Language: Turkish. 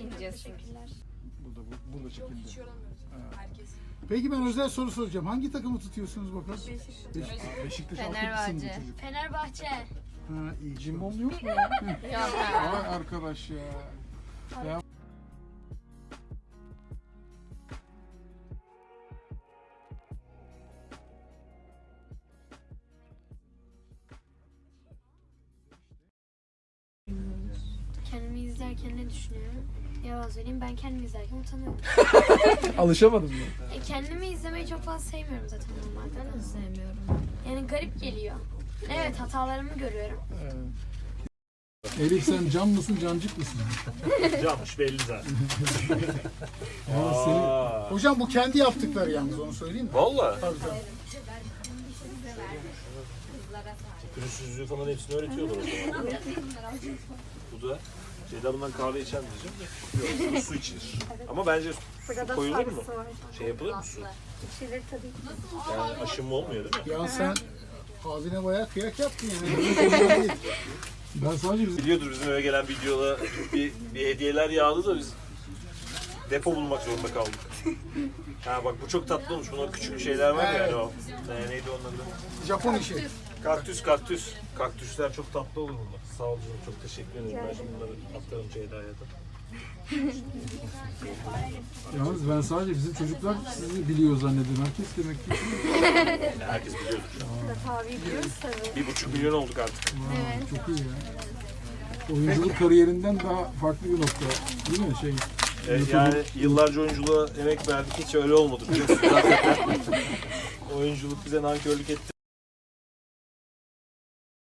İncesi. Burada, bu, burada çekildi. Hiç yoramıyoruz. Ha. Herkes. Peki ben özel soru soracağım. Hangi takımı tutuyorsunuz bakalım? Beşiktaş. Beşiktaş mı Fenerbahçe. bu? Fenerbahçe. Ha iyi. Cimbom yok mu ya? Yok. Vay arkadaş ya. ya. İzlerken ne düşünüyorum? Yalan söyleyeyim ben kendimi izlerken utanıyorum. Alışamadım mı? E, kendimi izlemeyi çok fazla sevmiyorum zaten normalde. Ben de sevmiyorum. Yani garip geliyor. Evet hatalarımı görüyorum. Elif sen can mısın cancık mısın? Yanlış belli zaten. Seni... Hocam bu kendi yaptıkları yalnız onu söyleyeyim mi? Valla. Tabii tabii. Pürüzsüzlüğü falan hepsini öğretiyorlar o zaman. Bu da Ceyda bundan kahve içer mi diyeceğim de. Yok su içilir. Ama bence su koyulur mu? Şey yapılır mı su? Yani aşınma olmuyor değil mi? Ya sen abine bayağı kıyak yaptın yani. Ben sadece. Biliyordur bizim eve gelen videoda bir, bir hediyeler yağdı da biz depo bulmak zorunda kaldık. Ha bak bu çok tatlı olmuş. Bunlar küçük şeyler var ya hani o. Ee, neydi adı? Japon işi. Kaktüs kaktüs. Kaktüsler çok tatlı olur bunlar. Sağ olun çok teşekkür ederim. Ben şimdi bunları aktarım Ceyda'ya da. Yalnız ben sadece bizim çocuklar sizi biliyor zannediyorum. Herkes demek ki. Yani herkes biliyordur. Tabii biliyoruz tabii. Bir buçuk milyon olduk artık. Evet. Çok iyi ya. Oyunculuk kariyerinden daha farklı bir nokta. Değil mi? Şey, Evet, yani yıllarca oyunculuğa emek verdik. Hiç öyle olmadı biliyorsunuz. Hakikaten. Oyunculuk bize nankörlük etti.